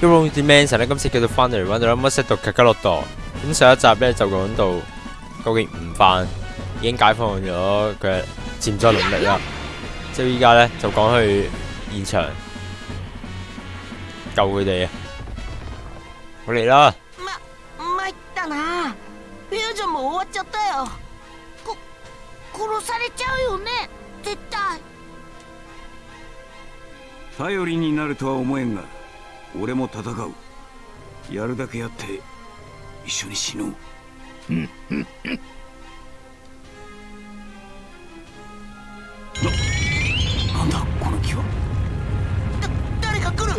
Hero Dimension 咧，今次叫做翻嚟揾到乜識到卡卡洛多。咁上一集咧就講到究竟悟飯已經解放咗佢嘅潛在能力啦。即係依家咧就講去現場救佢哋啊！我嚟啦！ま、参ったな。フュージョンも終わっちゃったよ。こ、殺されちゃうよね。絶対。頼りになるとは思えんが俺も戦う。やるだけやって一緒に死のう。な なんだこの気は？だ、誰か来る。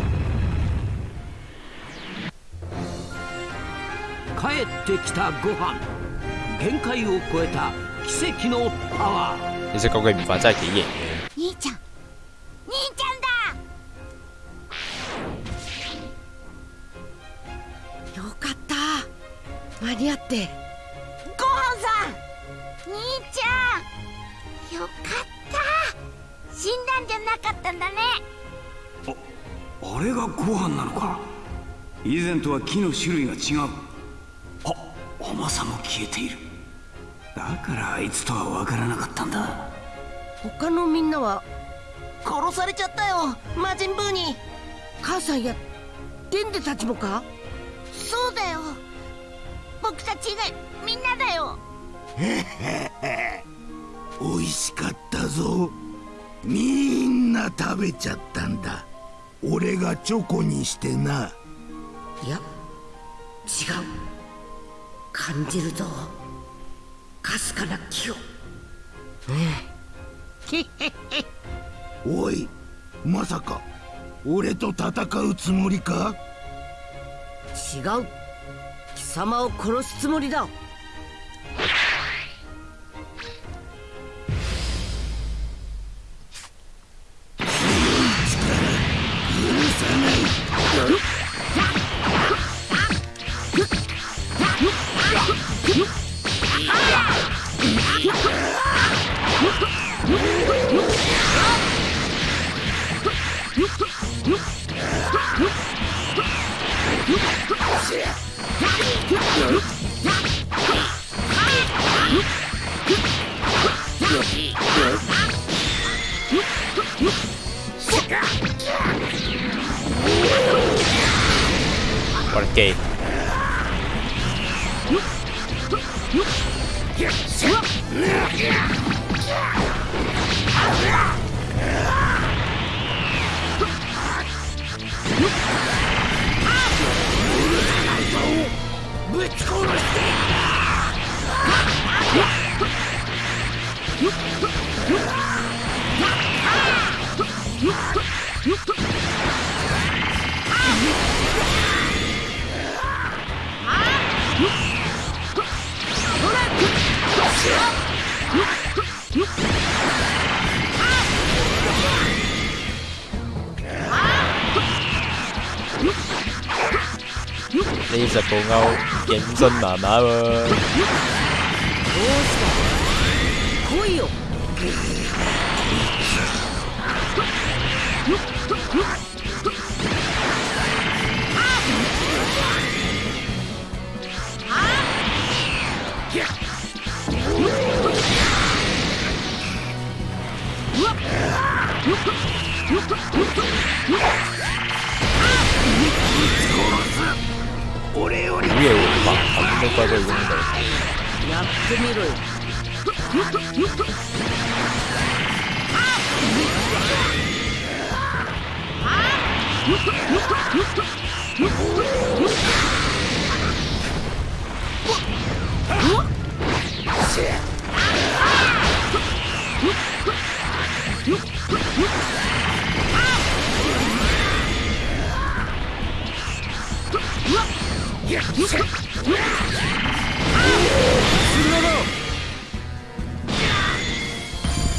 帰ってきたご飯。限界を超えた奇跡のパワー。其實究竟悟飯真係幾型嘅。間に合ってごはんさん。兄ちゃん。よかった。死んだんじゃなかったんだね。あれがご飯なのか以前とは木の種類が違うあ甘さも消えているだからあいつとは分からなかったんだ他のみんなは殺されちゃったよ。魔人ブーに。母さんやデンデたちもかそうだよ。僕たち以外みんなだよ。美味しかったぞ。みんな食べちゃったんだ。俺がチョコにしてな。いや違う。感じるぞ。かすかな気を。おいまさか俺と戦うつもりか？違う。貴様を殺すつもりだ。歐認真麻麻喎。どうし た来いよ俺より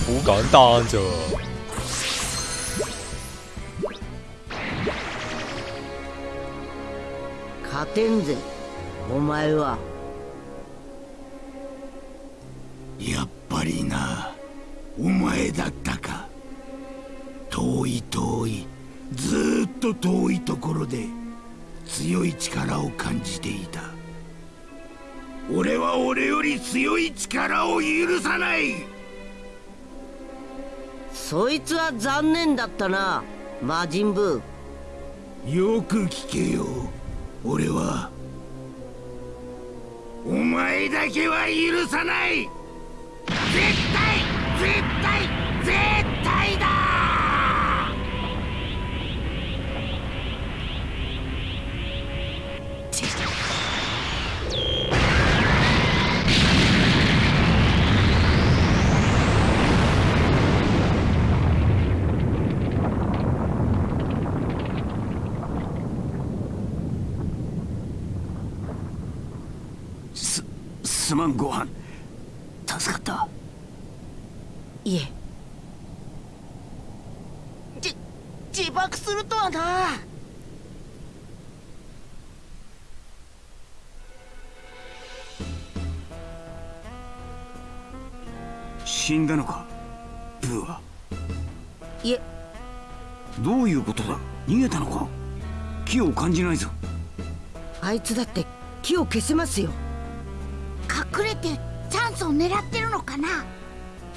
好簡單啫喎。勝てんぜお前はやっぱりなお前だったか遠い遠いずーっと遠いところで強い力を感じていた俺は俺より強い力を許さない。そいつは残念だったな魔人ブー。よく聞けよ。俺はお前だけは許さない。絶対絶対絶対だご飯。助かった。いえ。じ自爆するとはな。死んだのかブーは。いえ。どういうことだ？逃げたのか？気を感じないぞ。あいつだって木を消せますよ隠れてチャンスを狙ってるのかな？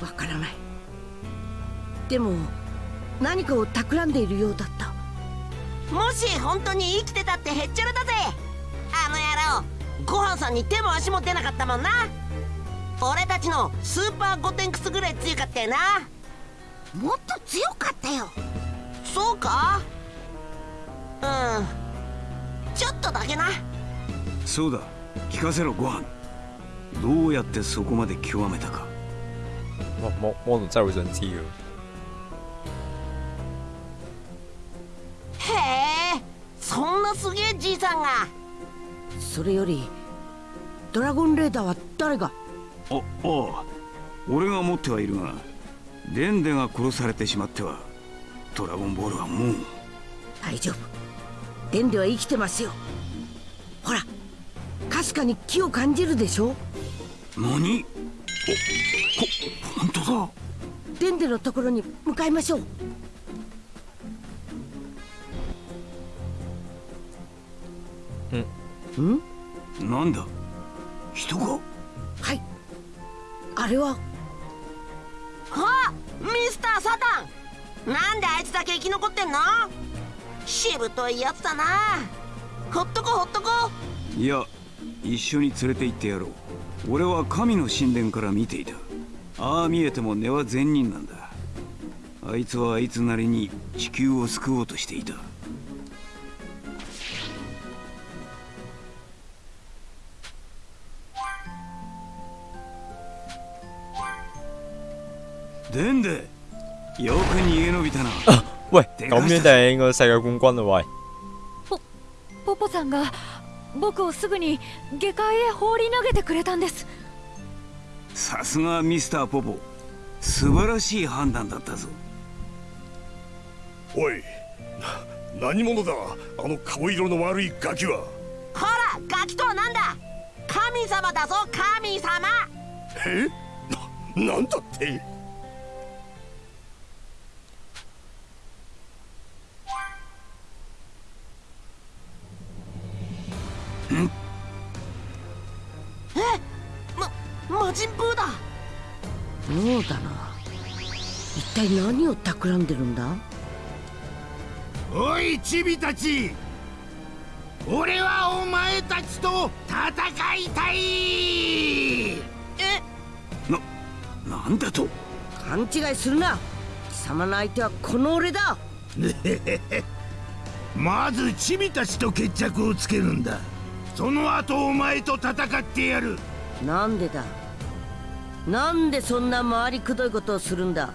わからない。でも何かを企んでいるようだった。もし本当に生きてたってへっちゃらだぜ。あの野郎。ごはんさんに手も足も出なかったもんな。俺たちのスーパーゴテンクスぐらい強かったよな。もっと強かったよ。そうか？うん。ちょっとだけな。そうだ。聞かせろご飯どうやってそこまで極めたか。哇，我我真係好想知嘅。へえそんなすげえじいさんが。それよりドラゴンレーダーは誰が？あああ俺が持ってはいるがデンデが殺されてしまってはドラゴンボールはもう。大丈夫。デンデは生きてますよ。ほらかすかに木を感じるでしょ？何？おほ本当だ。デンデのところに向かいましょう。ん？なんだ？人が？はい。あれは？あミスターサタン。なんであいつだけ生き残ってんの？しぶといやつだな。ほっとこほっとこいや一緒に連れて行ってやろう俺は神の神殿から見ていた。ああ見えても根は善人なんだ。あいつはあいつなりに地球を救おうとしていた。デンデよく逃げ延びたな。喂，咁樣就係應該世界冠軍啦喂。ポポさんが僕をすぐに下界へ放り投げてくれたんです。さすがミスターポポ。素晴らしい判断だったぞ。おいな何者だ？あの顔色の悪いガキは。ほらガキとはなんだ？神様だぞ神様。え？ななんだって？ま魔人ブーだ。妙だな。一体何を企んでるんだ？おいチビたち。俺はお前たちと戦いたい。え？ななんだと？勘違いするな。貴様の相手はこの俺だ。まずチビたちと決着をつけるんだその後お前と戦ってやる。なんでだ？なんでそんな回りくどいことをするんだ？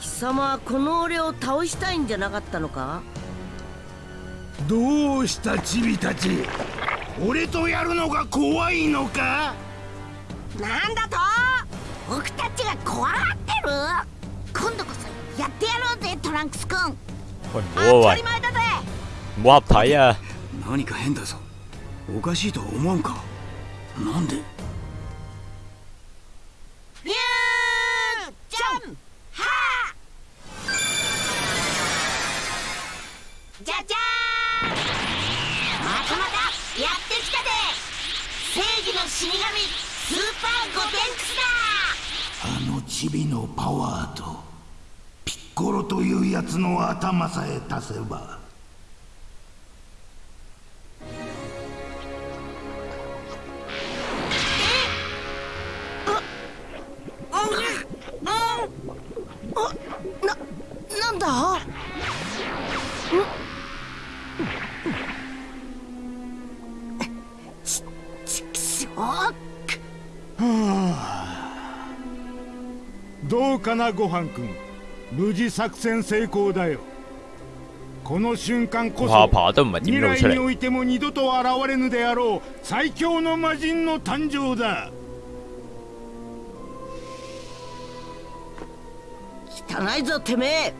貴様はこの俺を倒したいんじゃなかったのか？どうしたチビたち？俺とやるのが怖いのか？なんだと？僕たちが怖がってる？今度こそやってやろうぜトランクスくん喂，唔当たり前だぜ。喂，唔好合體啊！何か変だぞおかしいと思うか？なんで？リュージゃンはじゃじゃーまたまたやってきたで！正義の死神スーパーゴテンクスだ！あのチビのパワーとピッコロというやつの頭さえ足せばななんだ？ちちくしょうどうかなごはんくん。無事作戦成功だよ。この瞬間こ下そ未来においても二度と現れぬであろう最強の魔人の誕生だ汚いぞてめえ。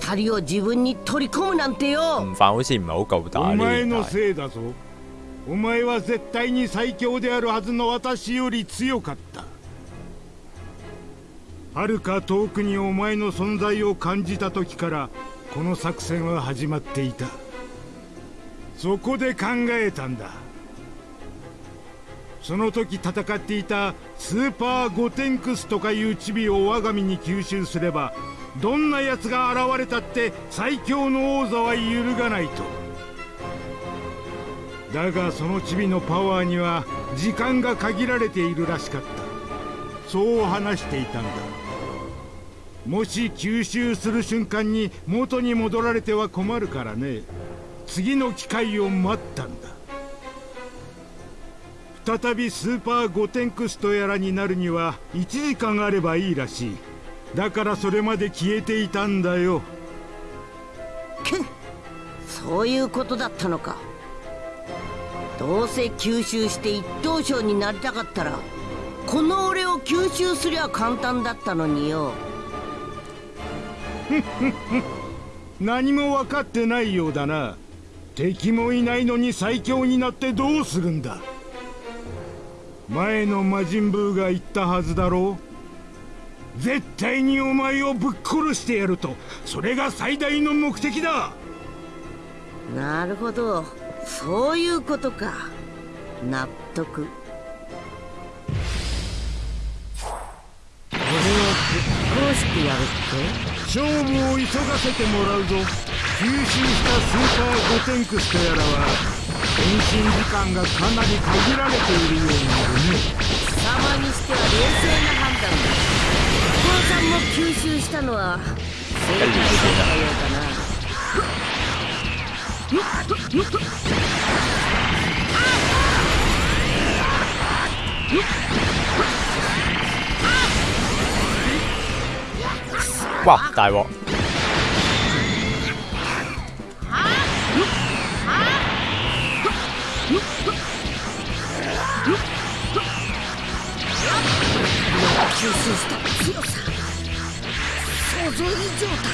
二人を自分に取り込むなんてよ。悟飯好似唔係好夠打お呢前のせいだぞ。お前は絶対に最強であるはずの私より強かった。はるか遠くにお前の存在を感じた時からこの作戦は始まっていた。そこで考えたんだその時戦っていたスーパーゴテンクスとかいうチビを我が身に吸収すればどんな奴が現れたって最強の王座は揺るがないと。だがそのチビのパワーには時間が限られているらしかった。そう話していたんだ。もし吸収する瞬間に元に戻られては困るからね。次の機会を待ったんだ。再びスーパーゴテンクスとやらになるには1時間あればいいらしい。だからそれまで消えていたんだよ。くん。そういうことだったのか。どうせ吸収して一等賞になりたかったらこの俺を吸収すりゃ簡単だったのによ。何も分かってないようだな。敵もいないのに最強になってどうするんだ前の魔人ブーが言ったはずだろう。絶対にお前をぶっ殺してやると。それが最大の目的だ。なるほど。そういうことか。納得。俺をぶっ殺してやるって？勝負を急がせてもらうぞ。吸収したスーパーゴテンクスとやらは変身時間がかなり限られているようなのね貴様にしては冷静な判断だコロさんも吸収したのは正解だったようだな哇大鑊！吸収した強さ想像以上だ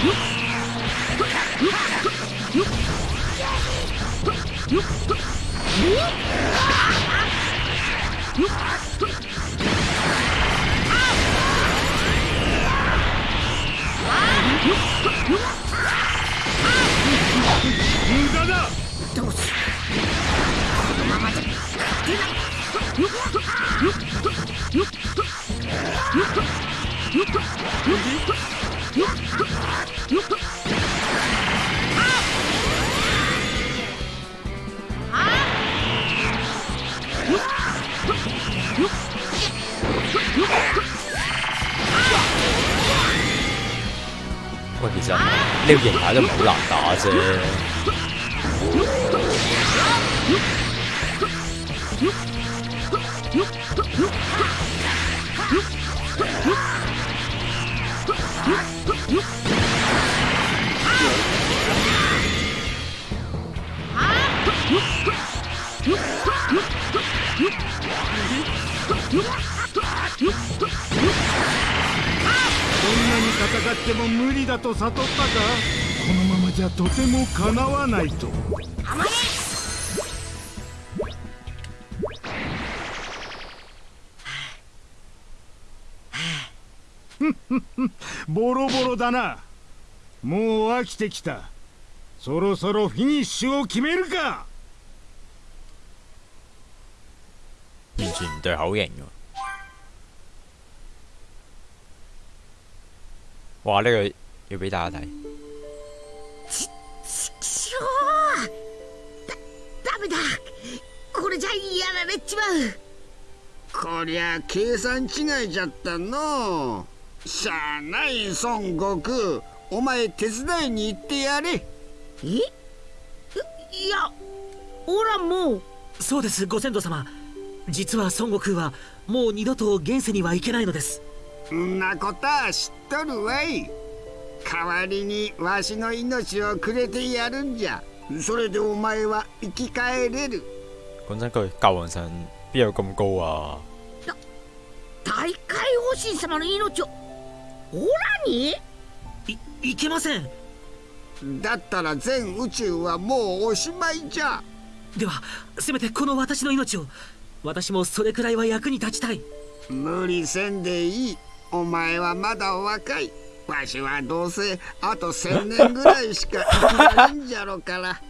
無呢個形態都唔好難打啫。こんなに戦っても無理だと悟ったか？のままじゃとてもかなわないとボロボロだなもう飽きてきたそろそろフィニッシュを決めるか完全唔對口型喎。哇！呢、個要俾大家睇。れじゃやられちまうこりゃ計算違いじゃったの。しゃあない孫悟空お前手伝いに行ってやれ。え？いいやおらもう。そうですご先祖様。実は孫悟空はもう二度と現世には行けないのです。んなことは知っとるわい。代わりにわしの命をくれてやるんじゃ。それでお前は生き返れる講真句，教皇神邊有咁高啊？大海王神様の命をオラに？いいけません。だったら全宇宙はもうおしまいじゃ。ではせめてこの私の命を私もそれくらいは役に立ちたい。無理せんでいい。お前はまだ若い。わしはどうせあと千年ぐらいしか生きないんじゃろから。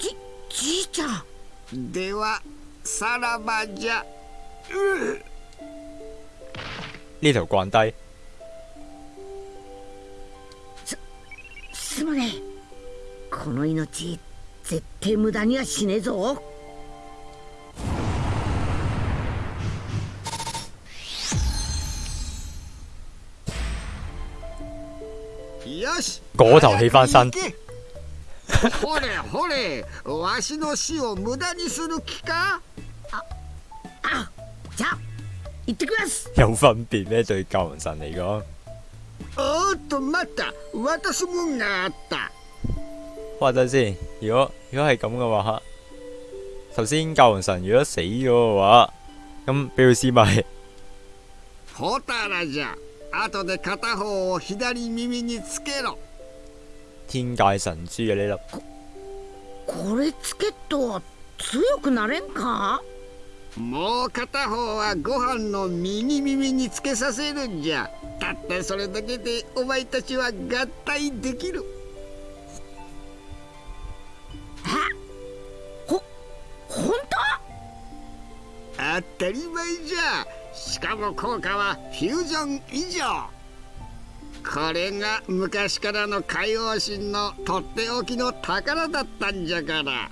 じじいちゃんではさらばじゃ。呢條慣低，すまねえ。この命絶対無駄にはしねえぞ。よし。嗰頭起返身ほれほれわしの死を無駄にする気か？あじゃあ行ってきます。有分別咩？對教皇神嚟講，おーっと待った。渡すもんがあった。哇！等陣先，如果如果係咁嘅話，頭先教皇神如果死咗嘅話，咁俾佢試咪ホタラじゃ。後で片方を左耳につけろ天界神珠嘅呢粒。これつけっと強くなれんか？もう片方はご飯の右耳につけさせるんじゃ。たったそれだけでお前たちは合体できる。ほ本当たり前じゃ。しかも効果はフュージョン以上これが昔からの海王神のとっておきの宝だったんじゃから。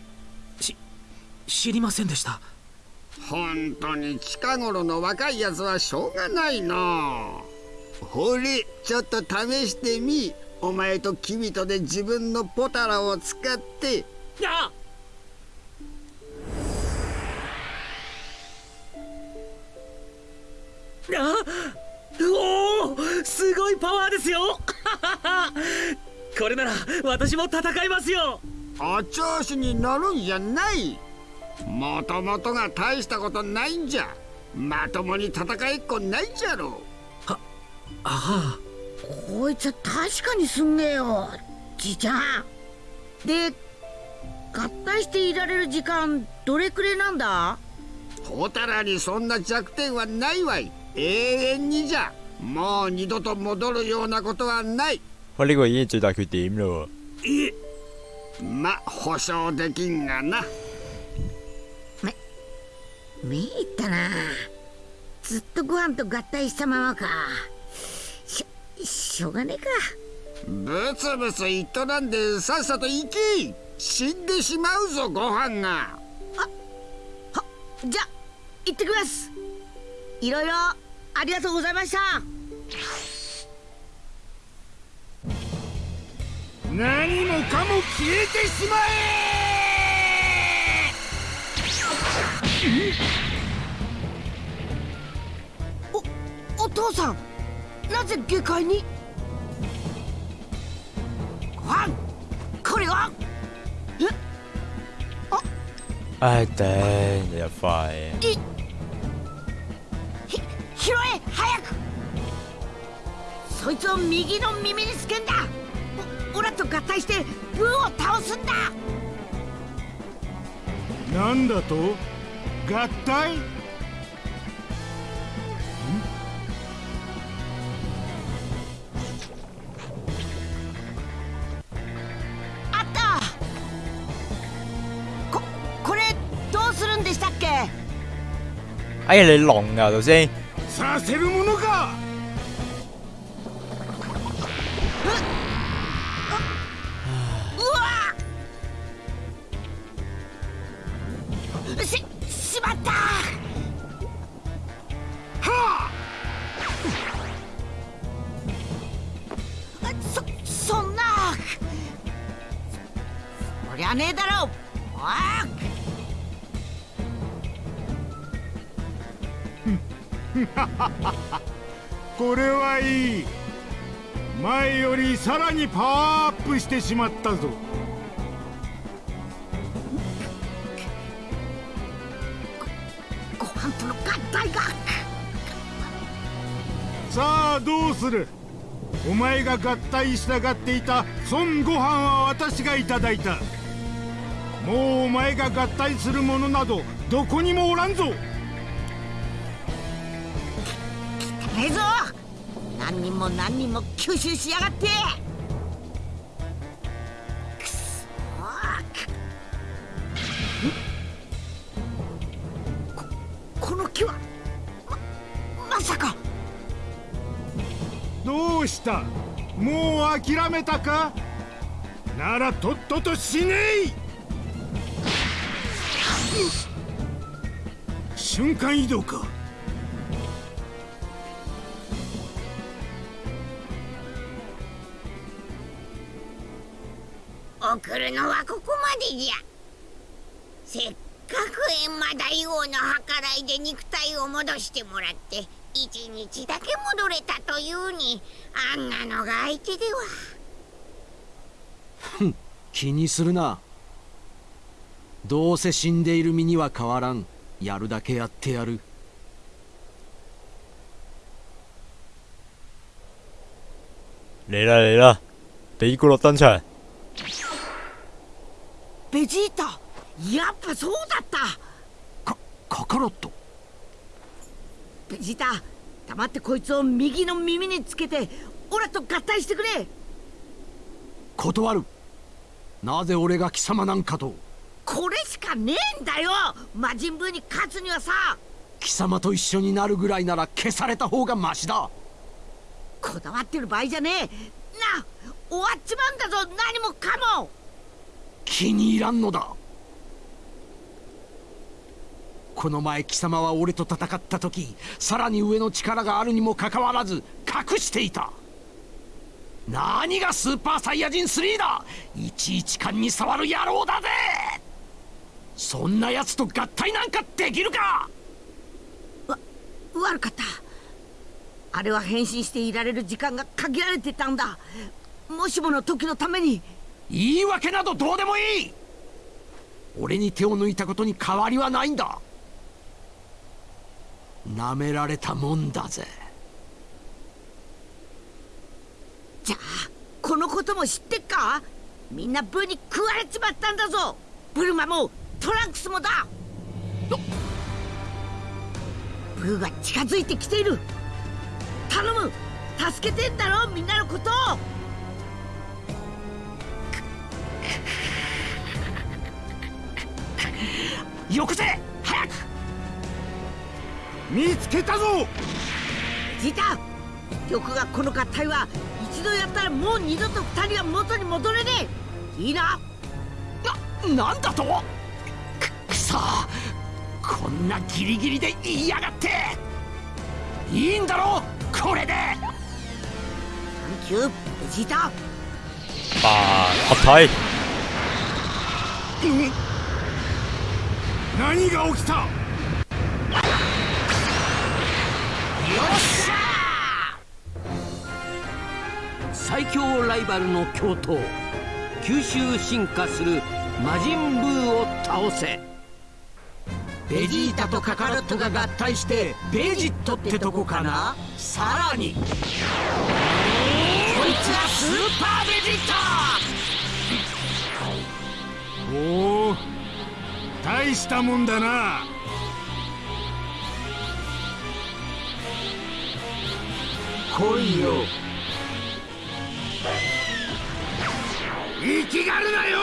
知りませんでした。本当に近頃の若いやつはしょうがないの。ほれちょっと試してみ。お前と君とで自分のポタラを使って。ああおおすごいパワーですよ。これなら私も戦いますよ。お調子に乗るんじゃない。もともとが大したことないんじゃ。まともに戦いっこないじゃろああこいつは確かにすんげえよ。じいちゃん。で合体していられる時間どれくれなんだ？ホタラにそんな弱点はないわい。永遠にじゃもう二度と戻るようなことはない。喂，呢、個已經係最大缺點咯いえま保証できんがな。めいったな。ずっとご飯と合体したままか。しょしょうがねえか。ブツブツ言っとらんでさっさと行き。死んでしまうぞご飯が。じゃ行ってきます。いろいろありがとうございました何もかも消えてしまおお父さんなぜ下界に？ご飯これは？喎。唉頂，你又快。拾え早く。そいつを右の耳につけんだ。オラと合体してブーを倒すんだ。なんだと？合体？あった。ここれどうするんでしたっけ？哎，你聾噶頭先。させるものか！してしまったぞ。ご飯との合体がさあどうする？お前が合体したがっていた孫悟飯は私がいただいた。もうお前が合体するものなどどこにもおらんぞ。ねえぞ。何人も何人も吸収しやがってした。もう諦めたか？ならとっとと死ねい！瞬間移動か。送るのはここまでじゃ。せっかく閻魔大王の計らいで肉体を戻してもらって一日だけ戻れたというにあんなのが相手では。気にするな。どうせ死んでいる身には変わらん。やるだけやってやる。嚟啦嚟啦，比古洛登場，ベジータやっぱそうだった。カカロット？ベジータ黙ってこいつを右の耳につけてオラと合体してくれ。断る。なぜ俺が貴様なんかと。これしかねえんだよ。魔人ブーに勝つにはさ。貴様と一緒になるぐらいなら消された方がマシだ。こだわってる場合じゃねえ。な終わっちまうんだぞ。何もかも。気に入らんのだこの前貴様は俺と戦った時さらに上の力があるにもかかわらず隠していた。何がスーパーサイヤ人3だ！いちいち勘に触る野郎だぜ！そんな奴と合体なんかできるか！悪かった。あれは変身していられる時間が限られてたんだ。もしもの時のために。言い訳などどうでもいい！俺に手を抜いたことに変わりはないんだ舐められたもんだぜ。じゃあこのことも知ってっか？みんなブーに食われちまったんだぞ。ブルマもトランクスもだ。ブーが近づいてきている。頼む。助けてんだろみんなのこと。をよこせ早く見つけたぞ！ジータ玉がこの合体は一度やったらもう二度と二人は元に戻れねえ。いいな？ななんだと？くくそ！こんなギリギリで言いやがって！いいんだろ？これで！サンキューベジータ爆合體，何が起きた？最強ライバルの共闘吸収進化する魔人ブーを倒せ。ベジータとカカロットが合体してベジットってとこかな?さらに。こいつがスーパーベジーおお大したもんだな。来いよ生きがるなよ！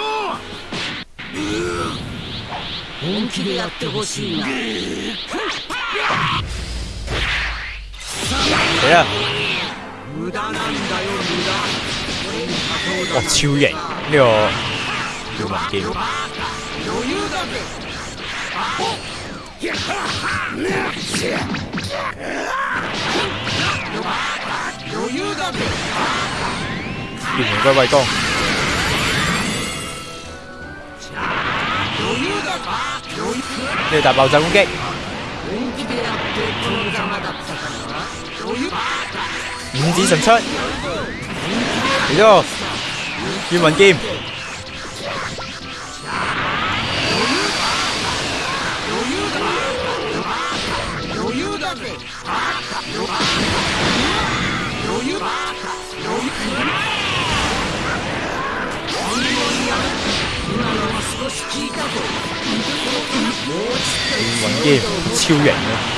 本気でやってほしいな。死啦！無駄なんだよ無駄。俺に勝とう哇，超型呢個叫文劍，余裕だぜ。余裕だぜ玄門歸位攻，余裕だ余裕呢個大爆炸攻擊，本気でやってこのざまだったからな余裕五指神出，嚟少し効いたぞもう玄文劍超型啊！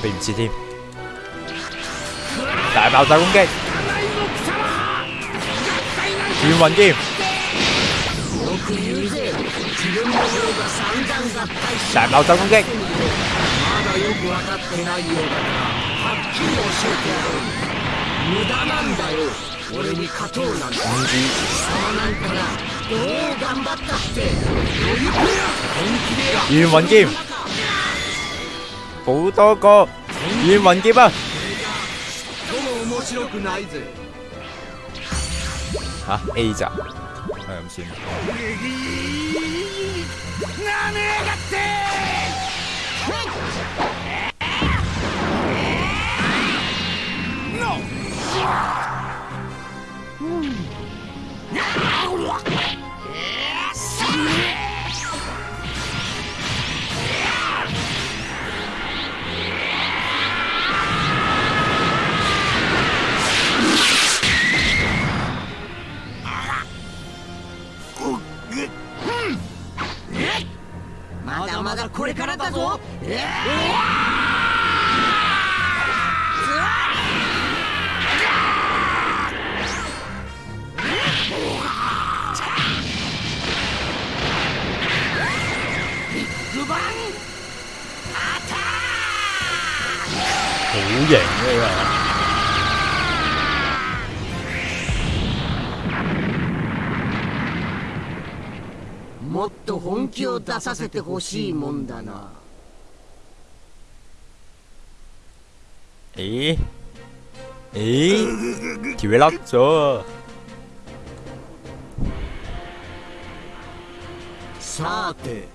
避唔切添，大爆炸攻擊，玄雲劍，大爆炸攻擊，まだよくわかってないようだからはっきり教えてやろう無駄なんだよ俺に勝とうなんて貴様なんかがどう頑張ったって余裕だ本気でや玄雲劍，好多個玄雲劍啊！ とも面白くないぜ嚇 A 咋？係咁出させてほしいもんだな。咦咦，條嘢甩咗啊！さて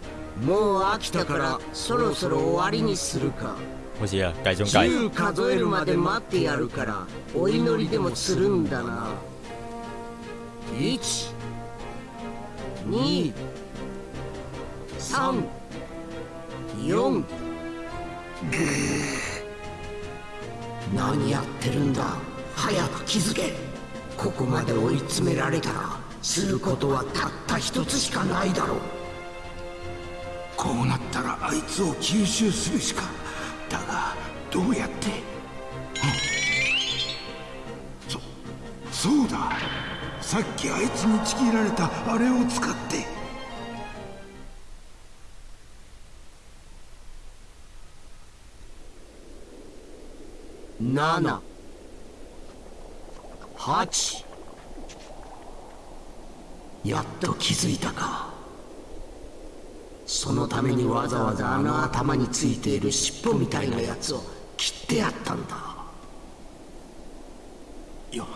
もう飽きたからそろそろ終わりにするか。好似啊，計中計。10数えるまで待ってやるからお祈りでもするんだな。1 2 3 4何やってるんだ？早く気づけ。ここまで追い詰められたらすることはたった一つしかないだろう。こうなったらあいつを吸収するしかだがどうやって、そそうだ。さっきあいつにちぎられたあれを使って7 8やっと気づいたか。そのためにわざわざあの頭についている尻尾みたいなやつを切ってやったんだ。よ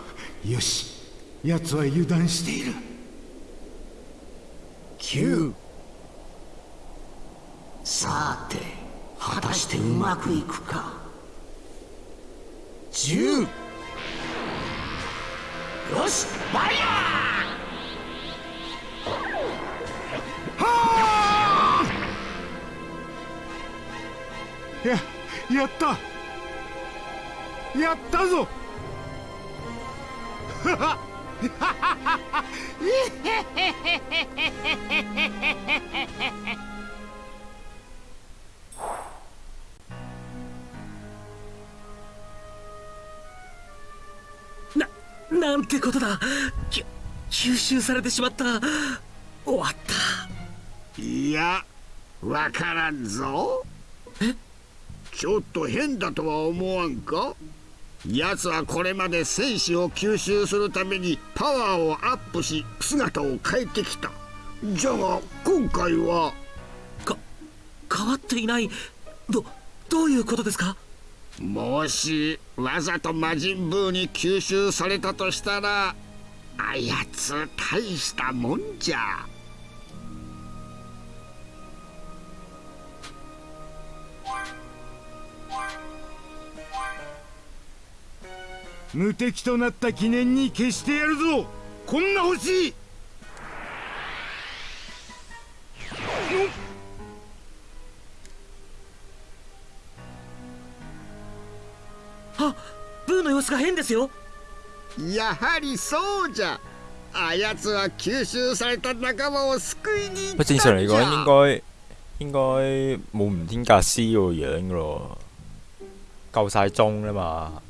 よし。奴は油断している。9さて果たしてうまくいくか10よしバイヤややった。やったぞ。な なんてことだ。き吸収されてしまった。終わった。いやわからんぞ。ちょっと変だとは思わんか？奴はこれまで戦士を吸収するためにパワーをアップし姿を変えてきた。じゃが今回は？か変わっていない。どどういうことですか？もしわざと魔人ブーに吸収されたとしたらあやつ大したもんじゃ。無敵となった記念に消してやるぞ。こんな星。あブーの様子が変ですよ。やはりそうじゃ。あやつは吸収された仲間を救いに行不ったんじ正常嚟講ゃ應該應該冇吳天格斯嗰個樣噶咯，夠晒鐘啦嘛。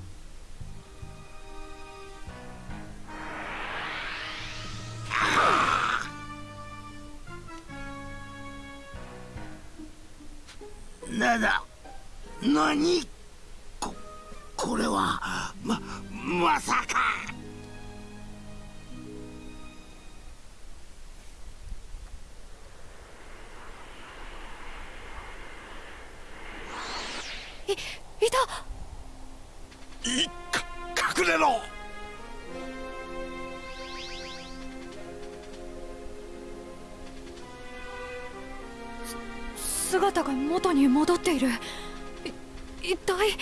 なだ何？ここれはままさか。いいた。いか隠れろ。姿が元に戻っている。い一体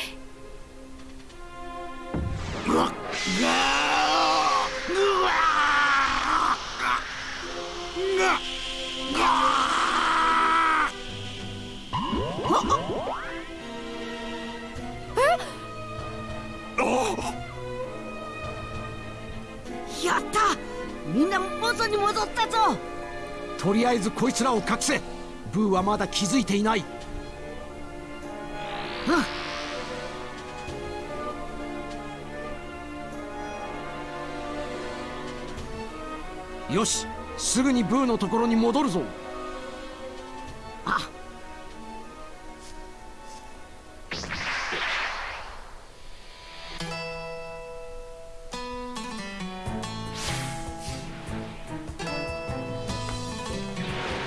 やったみんな元に戻ったぞ。とりあえずこいつらを隠せ。ブーはまだ気づいていないよしすぐにブーのところに戻るぞあ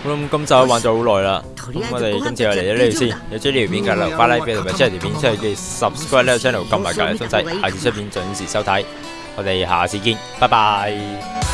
好啦，咁今集都玩咗好耐啦，咁我哋今次就嚟到呢度先。有追呢條片嘅留翻 like 俾同埋 share 條片出去嘅 subscribe 呢個 channel，撳埋隔離鐘仔，下次出片準時收睇。我哋下次見，拜拜。